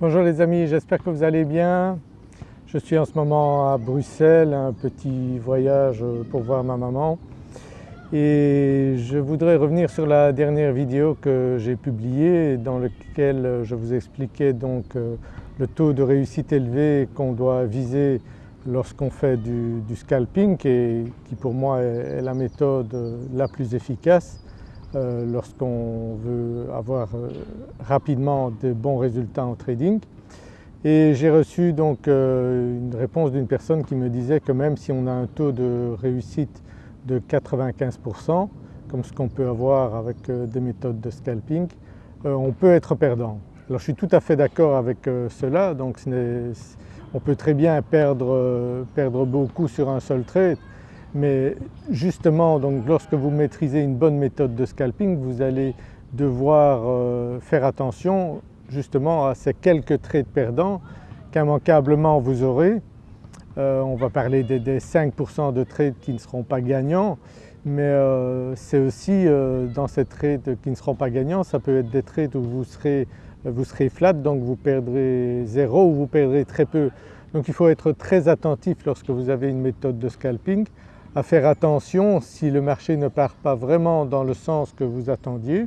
Bonjour les amis, j'espère que vous allez bien. Je suis en ce moment à Bruxelles, un petit voyage pour voir ma maman et je voudrais revenir sur la dernière vidéo que j'ai publiée dans laquelle je vous expliquais donc euh, le taux de réussite élevé qu'on doit viser lorsqu'on fait du, scalping et qui pour moi est la méthode la plus efficace euh, lorsqu'on veut avoir euh, rapidement de bons résultats en trading. Et j'ai reçu donc euh, une réponse d'une personne qui me disait que même si on a un taux de réussite de 95% comme ce qu'on peut avoir avec des méthodes de scalping, on peut être perdant. Alors je suis tout à fait d'accord avec cela, donc on peut très bien perdre, perdre beaucoup sur un seul trade mais justement donc lorsque vous maîtrisez une bonne méthode de scalping vous allez devoir euh, faire attention justement à ces quelques trades perdants qu'immanquablement vous aurez. Euh, on va parler des, 5% de trades qui ne seront pas gagnants mais euh, c'est aussi dans ces trades qui ne seront pas gagnants, ça peut être des trades où vous serez, vous serez flat donc vous perdrez zéro ou vous perdrez très peu. Donc il faut être très attentif lorsque vous avez une méthode de scalping à faire attention si le marché ne part pas vraiment dans le sens que vous attendiez,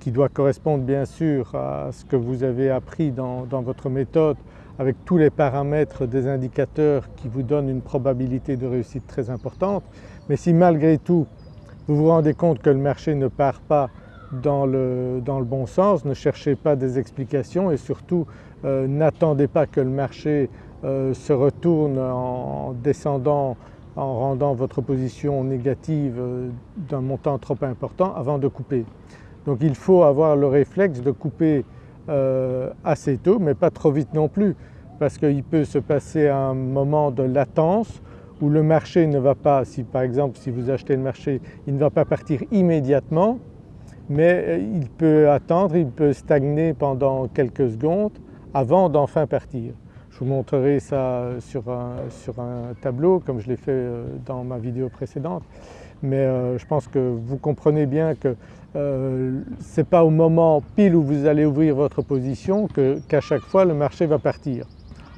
qui doit correspondre bien sûr à ce que vous avez appris dans, votre méthode avec tous les paramètres des indicateurs qui vous donnent une probabilité de réussite très importante. Mais si malgré tout vous vous rendez compte que le marché ne part pas dans le, dans le bon sens, ne cherchez pas des explications et surtout euh, n'attendez pas que le marché euh, se retourne en descendant en rendant votre position négative euh, d'un montant trop important avant de couper. Donc il faut avoir le réflexe de couper euh, assez tôt mais pas trop vite non plus parce qu'il peut se passer un moment de latence où le marché ne va pas, si par exemple si vous achetez le marché, il ne va pas partir immédiatement mais euh, il peut attendre, il peut stagner pendant quelques secondes avant d'enfin partir. Je vous montrerai ça sur un, sur un tableau comme je l'ai fait euh, dans ma vidéo précédente mais euh, je pense que vous comprenez bien que euh, ce n'est pas au moment pile où vous allez ouvrir votre position qu'à chaque fois le marché va partir.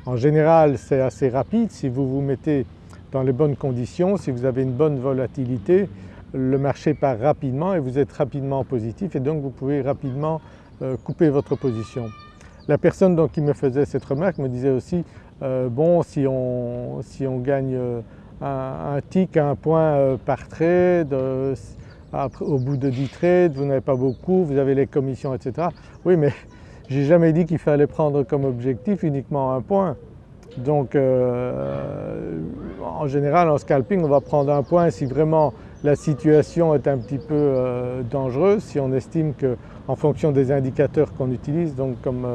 En général c'est assez rapide si vous vous mettez dans les bonnes conditions, si vous avez une bonne volatilité, le marché part rapidement et vous êtes rapidement positif et donc vous pouvez rapidement couper votre position. La personne donc, qui me faisait cette remarque me disait aussi euh, bon si on, si on gagne euh, un, un, tick, un point euh, par trade, au bout de 10 trades vous n'avez pas beaucoup, vous avez les commissions etc. Oui mais j'ai jamais dit qu'il fallait prendre comme objectif uniquement un point. Donc en général en scalping on va prendre un point si vraiment la situation est un petit peu dangereuse, si on estime qu'en fonction des indicateurs qu'on utilise, donc comme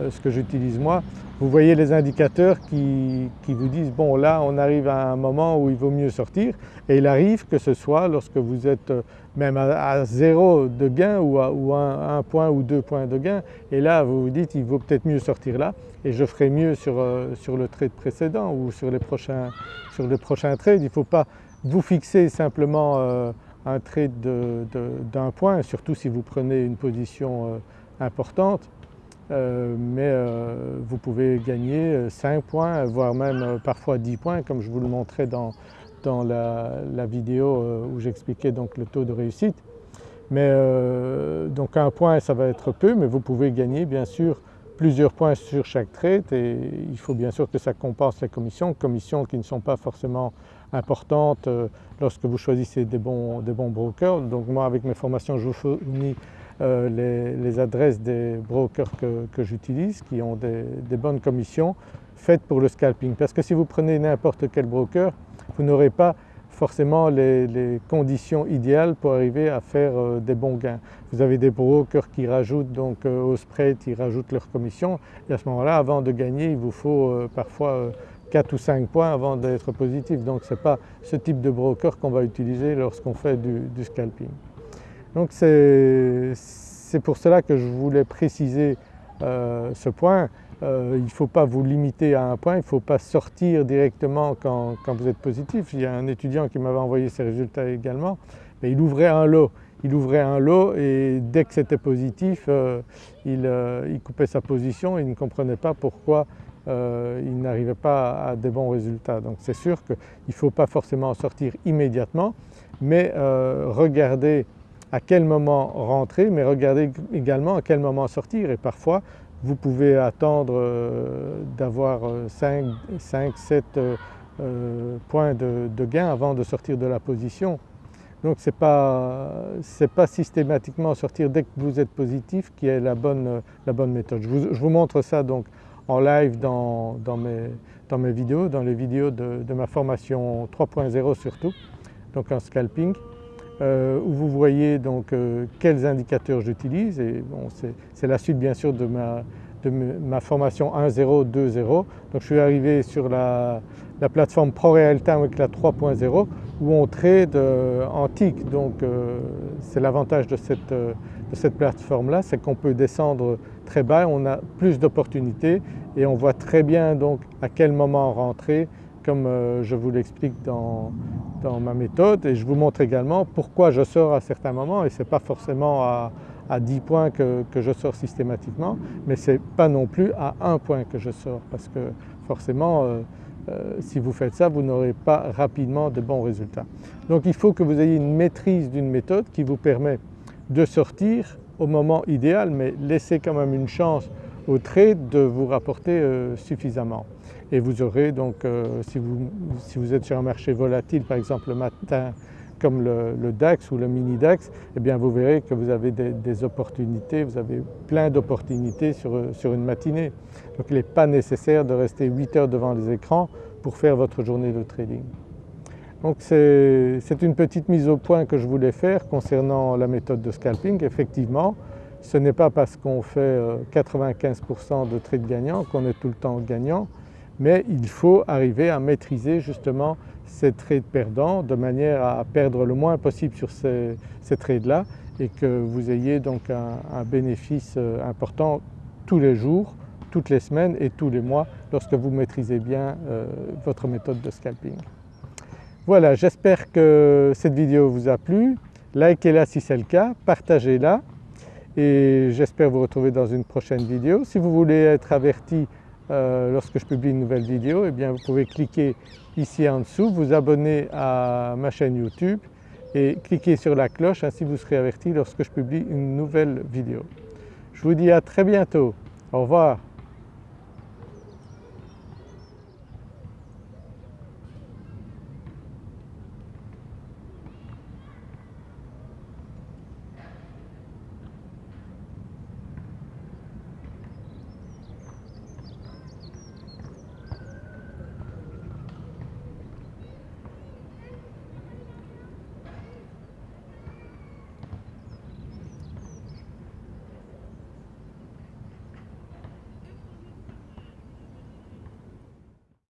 euh, ce que j'utilise moi, vous voyez les indicateurs qui, vous disent bon là on arrive à un moment où il vaut mieux sortir. Et il arrive que ce soit lorsque vous êtes euh, même à, zéro de gain ou à un, point ou deux points de gain. Et là vous vous dites il vaut peut-être mieux sortir là. Et je ferai mieux sur, euh, sur le trade précédent ou sur les prochains, sur les prochains trades. Il ne faut pas vous fixer simplement un trade d'un point surtout si vous prenez une position importante euh, mais euh, vous pouvez gagner 5 points voire même euh, parfois 10 points comme je vous le montrais dans, dans la, vidéo où j'expliquais donc le taux de réussite. Mais donc un point ça va être peu mais vous pouvez gagner bien sûr plusieurs points sur chaque trade et il faut bien sûr que ça compense les commissions, commissions qui ne sont pas forcément importantes lorsque vous choisissez des bons, des bons brokers. Donc moi avec mes formations je vous fournis euh, les, adresses des brokers que, j'utilise qui ont des, bonnes commissions faites pour le scalping. Parce que si vous prenez n'importe quel broker, vous n'aurez pas forcément les, conditions idéales pour arriver à faire euh, des bons gains. Vous avez des brokers qui rajoutent donc euh, au spread, ils rajoutent leurs commissions et à ce moment-là avant de gagner il vous faut parfois 4 ou 5 points avant d'être positif. Donc ce n'est pas ce type de broker qu'on va utiliser lorsqu'on fait du scalping. Donc c'est pour cela que je voulais préciser euh, ce point. Euh, il ne faut pas vous limiter à un point, il ne faut pas sortir directement quand, vous êtes positif. Il y a un étudiant qui m'avait envoyé ses résultats également, mais il ouvrait un lot. il ouvrait un lot et dès que c'était positif il, coupait sa position, il ne comprenait pas pourquoi il n'arrivait pas à des bons résultats. Donc c'est sûr qu'il ne faut pas forcément en sortir immédiatement mais regarder à quel moment rentrer mais regardez également à quel moment sortir et parfois vous pouvez attendre euh, d'avoir 5, 7 points de, gain avant de sortir de la position. Donc ce n'est pas, pas, systématiquement sortir dès que vous êtes positif qui est la bonne, la bonne méthode. Je vous, montre ça donc en live dans, mes, vidéos, dans les vidéos de, ma formation 3.0 surtout, donc en scalping. Euh, où vous voyez donc euh, quels indicateurs j'utilise et bon, c'est la suite bien sûr de ma, formation 1.0, 2.0. Donc je suis arrivé sur la, la plateforme ProRealTime avec la 3.0 où on trade euh, en tick. Donc c'est l'avantage de cette, de cette plateforme là, c'est qu'on peut descendre très bas, on a plus d'opportunités et on voit très bien donc à quel moment rentrer comme je vous l'explique dans, dans ma méthode et je vous montre également pourquoi je sors à certains moments et ce n'est pas forcément à, 10 points que, je sors systématiquement mais ce n'est pas non plus à 1 point que je sors parce que forcément euh, euh, si vous faites ça vous n'aurez pas rapidement de bons résultats. Donc il faut que vous ayez une maîtrise d'une méthode qui vous permet de sortir au moment idéal mais laisser quand même une chance au trade de vous rapporter euh, suffisamment et vous aurez donc euh, si, vous, êtes sur un marché volatile par exemple le matin comme le, DAX ou le mini DAX, eh bien vous verrez que vous avez des, opportunités, vous avez plein d'opportunités sur, une matinée. Donc il n'est pas nécessaire de rester 8 heures devant les écrans pour faire votre journée de trading. Donc c'est une petite mise au point que je voulais faire concernant la méthode de scalping. Effectivement, ce n'est pas parce qu'on fait 95% euh, de trades gagnants qu'on est tout le temps gagnant mais il faut arriver à maîtriser justement ces trades perdants de manière à perdre le moins possible sur ces, trades-là et que vous ayez donc un, bénéfice euh, important tous les jours, toutes les semaines et tous les mois lorsque vous maîtrisez bien euh, votre méthode de scalping. Voilà, j'espère que cette vidéo vous a plu. Likez-la si c'est le cas, partagez-la et j'espère vous retrouver dans une prochaine vidéo. Si vous voulez être averti euh, lorsque je publie une nouvelle vidéo, eh bien vous pouvez cliquer ici en dessous, vous abonner à ma chaîne YouTube et cliquer sur la cloche, ainsi vous serez averti lorsque je publie une nouvelle vidéo. Je vous dis à très bientôt, au revoir.